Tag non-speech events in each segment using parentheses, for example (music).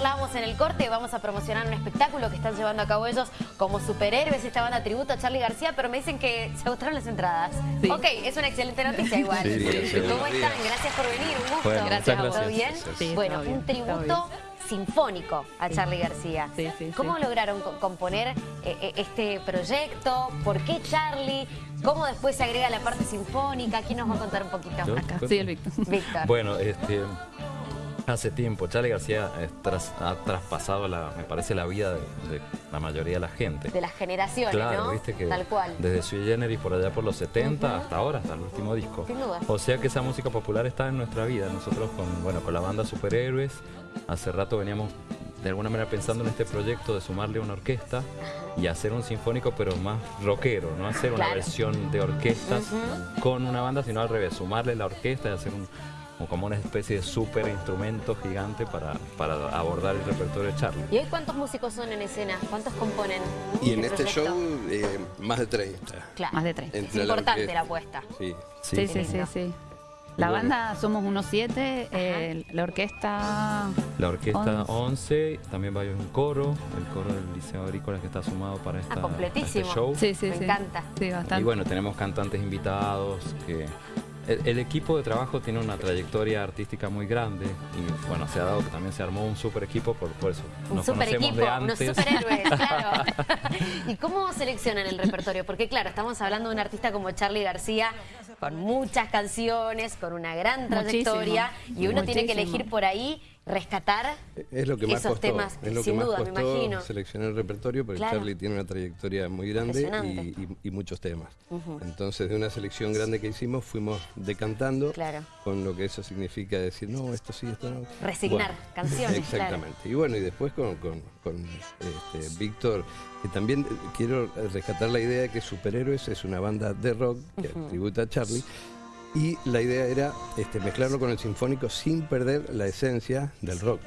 charlábamos en el corte, vamos a promocionar un espectáculo que están llevando a cabo ellos como superhéroes, esta banda tributo a Charlie García, pero me dicen que se agotaron las entradas. Ok, es una excelente noticia igual. ¿Cómo están? Gracias por venir, un gusto. gracias ¿Todo bien? bueno, un tributo sinfónico a Charlie García. ¿Cómo lograron componer eh, eh, este proyecto? ¿Por qué Charlie? ¿Cómo después se agrega la parte sinfónica? ¿Quién nos va a contar un poquito? Acá. Sí, el Víctor. Víctor. Bueno, este, hace tiempo. Charlie García ha traspasado, la, me parece, la vida de, la mayoría de la gente. De las generaciones, claro, ¿viste que Tal cual. Desde Sui Generis por allá por los 70 hasta ahora, hasta el último disco. Sin duda. O sea que esa música popular está en nuestra vida. Nosotros con, bueno, con la banda Superhéroes, hace rato veníamos de alguna manera pensando en este proyecto de sumarle una orquesta y hacer un sinfónico pero más rockero, no hacer una versión de orquestas con una banda, sino al revés, sumarle la orquesta y hacer un, como una especie de super instrumento gigante para, para abordar el repertorio de Charlie. ¿Y hoy cuántos músicos son en escena? ¿Cuántos componen Y en este, show eh, más de 30. Claro, más de 30. es importante la, apuesta. Sí, sí, sí, sí. La banda somos unos siete, eh, la orquesta... La orquesta 11, también va un coro, el coro del Liceo Agrícola que está sumado para, ah, esta, este show. Sí, sí, Me encanta. Sí, bastante. Y bueno, tenemos cantantes invitados que el, equipo de trabajo tiene una trayectoria artística muy grande y bueno, se ha dado que también se armó un super equipo por, eso. Un super equipo, unos superhéroes, (laughs) claro. ¿Y cómo seleccionan el repertorio? Porque claro, estamos hablando de un artista como Charlie García con muchas canciones, con una gran trayectoria y uno tiene que elegir por ahí rescatar es lo que más esos temas, es lo sin que más duda, costó me imagino. seleccionar el repertorio porque Charlie tiene una trayectoria muy grande y, muchos temas. Entonces de una selección grande que hicimos fuimos decantando con lo que eso significa decir, no, esto sí, esto no. Resignar canciones, (laughs) Exactamente. Y bueno, y después con, este, Víctor, que también quiero rescatar la idea de que Superhéroes es una banda de rock que tributa a Charlie y la idea era este, mezclarlo con el sinfónico sin perder la esencia del rock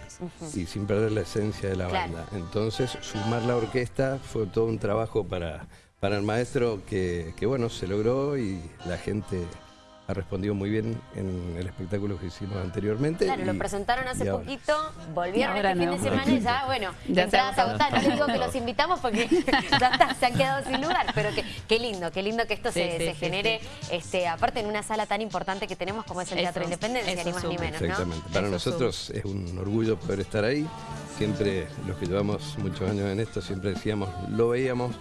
y sin perder la esencia de la banda. Entonces, sumar la orquesta fue todo un trabajo para, para el maestro que, que, bueno, se logró y la gente ha respondido muy bien en el espectáculo que hicimos anteriormente. Claro, lo presentaron hace poquito, volvieron este fin de semana y ya, bueno, (laughs) ya entradas agotadas. No digo que los invitamos porque (laughs) ya se han quedado sin lugar, pero qué lindo, qué lindo que esto se, genere, este aparte en una sala tan importante que tenemos como es el Teatro Independencia, ni más ni menos, Exactamente. Para nosotros es un orgullo poder estar ahí. Siempre, los que llevamos muchos años en esto, siempre decíamos, lo veíamos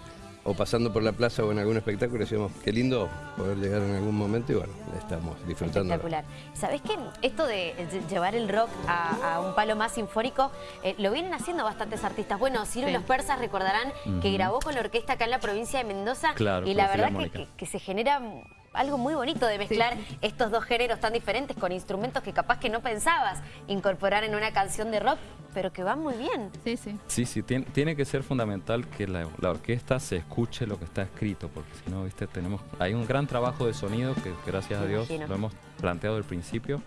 o pasando por la plaza o en algún espectáculo decíamos, qué lindo poder llegar en algún momento y bueno, estamos disfrutando. Espectacular. ¿Sabés qué? Esto de llevar el rock a, un palo más sinfónico, eh, lo vienen haciendo bastantes artistas. Bueno, Ciro y los Persas recordarán que grabó con la orquesta acá en la provincia de Mendoza y la verdad que, se genera algo muy bonito de mezclar estos dos géneros tan diferentes con instrumentos que capaz que no pensabas incorporar en una canción de rock, pero que van muy bien. Sí, sí. Sí, sí, tiene, que ser fundamental que la, orquesta se escuche lo que está escrito, porque si no, viste, tenemos, hay un gran trabajo de sonido que gracias a Dios lo hemos planteado al principio,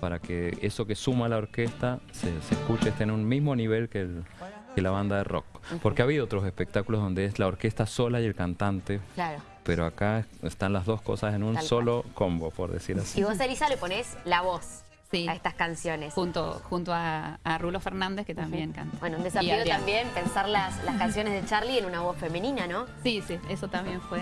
para que eso que suma la orquesta se, escuche, esté en un mismo nivel que, la banda de rock. Porque ha habido otros espectáculos donde es la orquesta sola y el cantante. Claro pero acá están las dos cosas en un solo combo, por decir así. Y vos, Elisa, le ponés la voz a estas canciones. Junto, junto a, Rulo Fernández, que también canta. Bueno, un desafío también pensar las, las (laughs) canciones de Charlie en una voz femenina, ¿no? Sí, sí, eso también fue...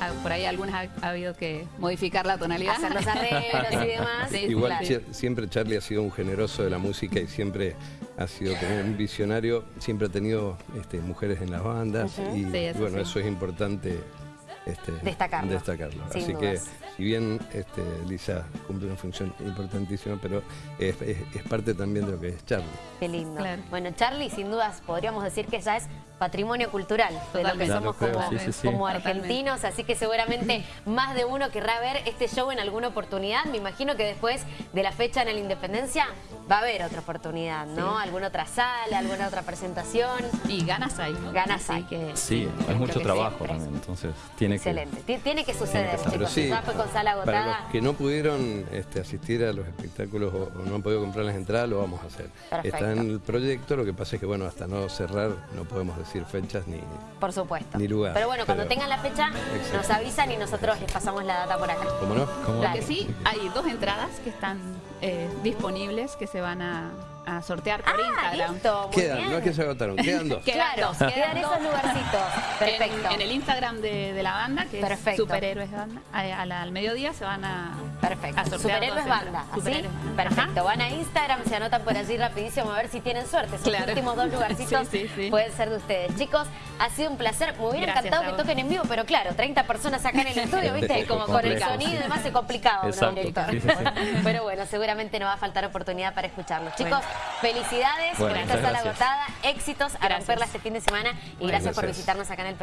Ah, por ahí algunas ha, habido que modificar la tonalidad. Hacer los arreglos y demás. (laughs) Igual siempre Charlie ha sido un generoso de la música y siempre ha sido como un visionario, siempre ha tenido este, mujeres en las bandas y, bueno, eso es importante este, destacarlo. Así que, si bien este, Lisa cumple una función importantísima, pero es, parte también de lo que es Charlie. Qué lindo. Bueno, Charlie, sin dudas, podríamos decir que ya es patrimonio cultural de lo que somos como, argentinos, así que seguramente (laughs) más de uno querrá ver este show en alguna oportunidad. Me imagino que después de la fecha en la Independencia va a haber otra oportunidad, ¿no? Alguna otra sala, alguna otra presentación. Y ganas hay. Ganas hay. Que, sí, hay mucho trabajo también, entonces tiene Excelente. Tiene que suceder, chicos. Sí, con sala agotada. Para los que no pudieron este, asistir a los espectáculos o, no han podido comprar las entradas, lo vamos a hacer. Está en el proyecto, lo que pasa es que, bueno, hasta no cerrar no podemos decir decir fechas ni, por supuesto. ni lugar. Pero bueno, cuando tengan la fecha nos avisan y nosotros les pasamos la data por acá. ¿Cómo no? Lo que sí, hay dos entradas que están eh, disponibles que se van a, sortear por ah, Instagram. Listo, quedan, no es que se agotaron, (laughs) quedan dos. claro, quedan, esos lugarcitos. (laughs) Perfecto. En, el Instagram de, la banda, que es Superhéroes Banda, al mediodía se van a, Perfecto. Superhéroes Banda, ¿así? Perfecto. Van a Instagram, se anotan por allí rapidísimo a ver si tienen suerte. Esos últimos dos (laughs) lugarcitos pueden ser de ustedes. Chicos, ha sido un placer. Me hubiera encantado que toquen en vivo, pero claro, 30 personas acá en el estudio, ¿viste? Como con el sonido y demás es complicado, Pero bueno, seguramente no va a faltar oportunidad para escucharlos. Chicos, felicidades por esta sala agotada, éxitos a romperla este fin de semana y gracias por visitarnos acá en el